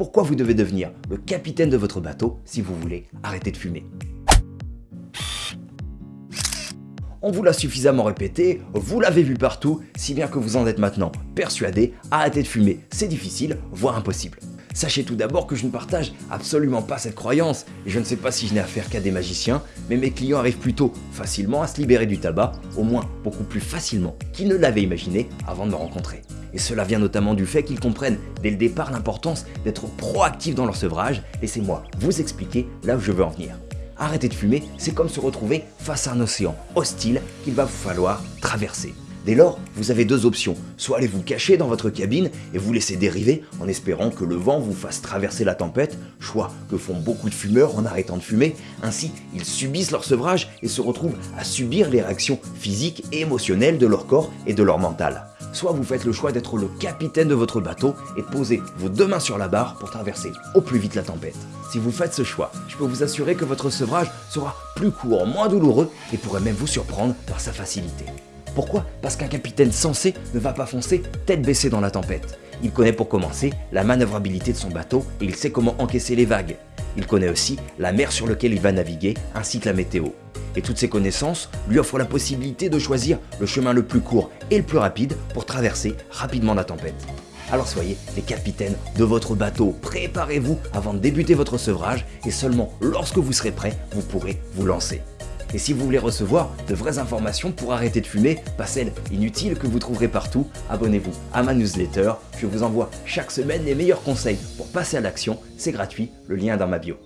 pourquoi vous devez devenir le capitaine de votre bateau si vous voulez arrêter de fumer. On vous l'a suffisamment répété, vous l'avez vu partout, si bien que vous en êtes maintenant persuadé, arrêter de fumer, c'est difficile, voire impossible. Sachez tout d'abord que je ne partage absolument pas cette croyance, et je ne sais pas si je n'ai affaire qu'à des magiciens, mais mes clients arrivent plutôt facilement à se libérer du tabac, au moins beaucoup plus facilement qu'ils ne l'avaient imaginé avant de me rencontrer. Et cela vient notamment du fait qu'ils comprennent dès le départ l'importance d'être proactifs dans leur sevrage, laissez-moi vous expliquer là où je veux en venir. Arrêter de fumer, c'est comme se retrouver face à un océan hostile qu'il va vous falloir traverser. Dès lors, vous avez deux options, soit aller vous cacher dans votre cabine et vous laisser dériver en espérant que le vent vous fasse traverser la tempête, choix que font beaucoup de fumeurs en arrêtant de fumer, ainsi ils subissent leur sevrage et se retrouvent à subir les réactions physiques et émotionnelles de leur corps et de leur mental. Soit vous faites le choix d'être le capitaine de votre bateau et de poser vos deux mains sur la barre pour traverser au plus vite la tempête. Si vous faites ce choix, je peux vous assurer que votre sevrage sera plus court, moins douloureux et pourrait même vous surprendre par sa facilité. Pourquoi? Parce qu'un capitaine sensé ne va pas foncer tête baissée dans la tempête. Il connaît pour commencer la manœuvrabilité de son bateau et il sait comment encaisser les vagues. Il connaît aussi la mer sur laquelle il va naviguer ainsi que la météo. Et toutes ces connaissances lui offrent la possibilité de choisir le chemin le plus court et le plus rapide pour traverser rapidement la tempête. Alors soyez les capitaines de votre bateau, préparez-vous avant de débuter votre sevrage et seulement lorsque vous serez prêt, vous pourrez vous lancer. Et si vous voulez recevoir de vraies informations pour arrêter de fumer, pas celles inutiles que vous trouverez partout, abonnez-vous à ma newsletter. Je vous envoie chaque semaine les meilleurs conseils pour passer à l'action. C'est gratuit, le lien est dans ma bio.